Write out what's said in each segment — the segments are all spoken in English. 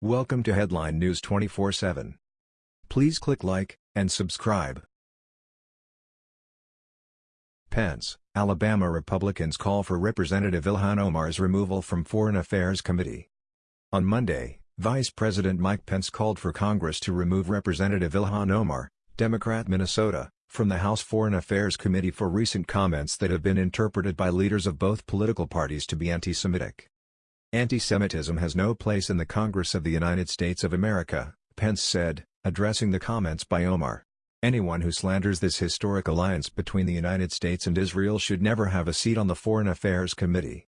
Welcome to Headline News 24/7. Please click like and subscribe. Pence, Alabama Republicans call for Representative Ilhan Omar's removal from Foreign Affairs Committee. On Monday, Vice President Mike Pence called for Congress to remove Representative Ilhan Omar, Democrat Minnesota, from the House Foreign Affairs Committee for recent comments that have been interpreted by leaders of both political parties to be anti-Semitic. Anti-Semitism has no place in the Congress of the United States of America, Pence said, addressing the comments by Omar. Anyone who slanders this historic alliance between the United States and Israel should never have a seat on the Foreign Affairs Committee.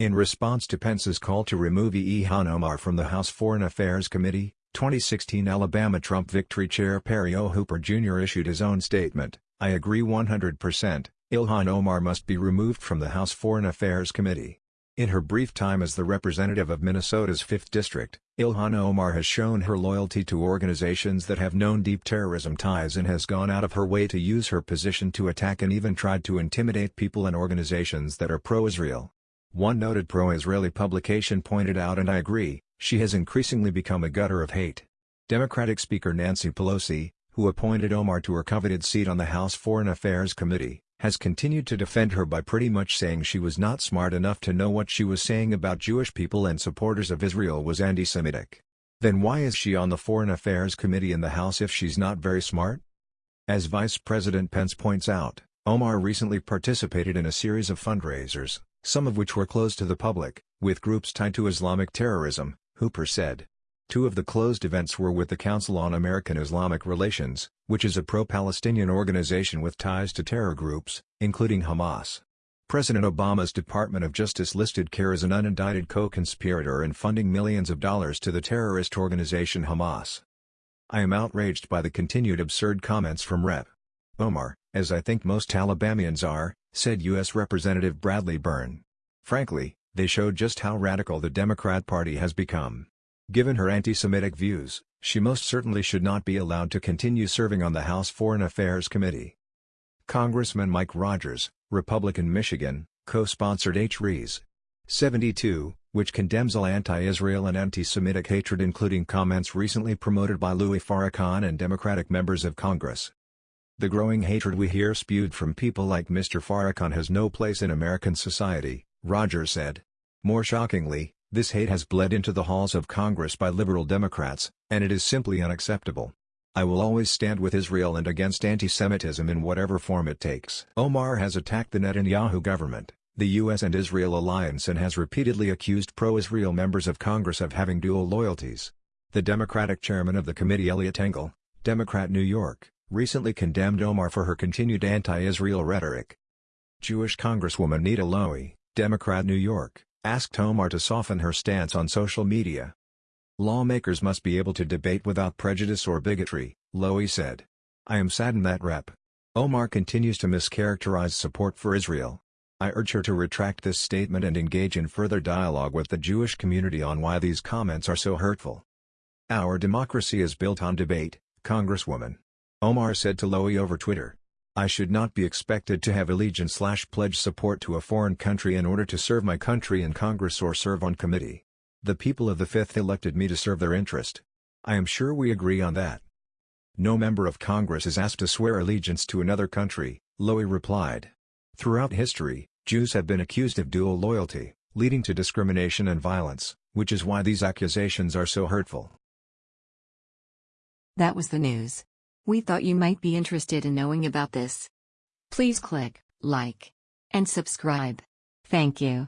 In response to Pence's call to remove Ilhan Omar from the House Foreign Affairs Committee, 2016 Alabama Trump Victory Chair Perry O. Hooper Jr. issued his own statement, I agree 100%, Ilhan Omar must be removed from the House Foreign Affairs Committee. In her brief time as the representative of Minnesota's 5th District, Ilhan Omar has shown her loyalty to organizations that have known deep terrorism ties and has gone out of her way to use her position to attack and even tried to intimidate people and organizations that are pro-Israel. One noted pro-Israeli publication pointed out and I agree, she has increasingly become a gutter of hate. Democratic Speaker Nancy Pelosi, who appointed Omar to her coveted seat on the House Foreign Affairs Committee, has continued to defend her by pretty much saying she was not smart enough to know what she was saying about Jewish people and supporters of Israel was anti-Semitic. Then why is she on the Foreign Affairs Committee in the House if she's not very smart? As Vice President Pence points out, Omar recently participated in a series of fundraisers, some of which were closed to the public, with groups tied to Islamic terrorism, Hooper said. Two of the closed events were with the Council on American Islamic Relations, which is a pro-Palestinian organization with ties to terror groups, including Hamas. President Obama's Department of Justice listed CAIR as an unindicted co-conspirator in funding millions of dollars to the terrorist organization Hamas. I am outraged by the continued absurd comments from Rep. Omar, as I think most Alabamians are, said U.S. Representative Bradley Byrne. Frankly, they show just how radical the Democrat Party has become. Given her anti-Semitic views, she most certainly should not be allowed to continue serving on the House Foreign Affairs Committee. Congressman Mike Rogers, Republican Michigan, co-sponsored H.Res. 72, which condemns all anti-Israel and anti-Semitic hatred including comments recently promoted by Louis Farrakhan and Democratic members of Congress. The growing hatred we hear spewed from people like Mr. Farrakhan has no place in American society, Rogers said. More shockingly, this hate has bled into the halls of Congress by liberal Democrats, and it is simply unacceptable. I will always stand with Israel and against anti-Semitism in whatever form it takes. Omar has attacked the Netanyahu government, the U.S. and Israel alliance and has repeatedly accused pro-Israel members of Congress of having dual loyalties. The Democratic chairman of the committee Eliot Engel, Democrat New York, recently condemned Omar for her continued anti-Israel rhetoric. Jewish Congresswoman Nita Lowey, Democrat New York, asked Omar to soften her stance on social media. Lawmakers must be able to debate without prejudice or bigotry, Lowey said. I am saddened that Rep. Omar continues to mischaracterize support for Israel. I urge her to retract this statement and engage in further dialogue with the Jewish community on why these comments are so hurtful. Our democracy is built on debate, Congresswoman. Omar said to Lowey over Twitter. I should not be expected to have allegiance slash pledge support to a foreign country in order to serve my country in Congress or serve on committee. The people of the Fifth elected me to serve their interest. I am sure we agree on that. No member of Congress is asked to swear allegiance to another country, Lowey replied. Throughout history, Jews have been accused of dual loyalty, leading to discrimination and violence, which is why these accusations are so hurtful. That was the news. We thought you might be interested in knowing about this. Please click like and subscribe. Thank you.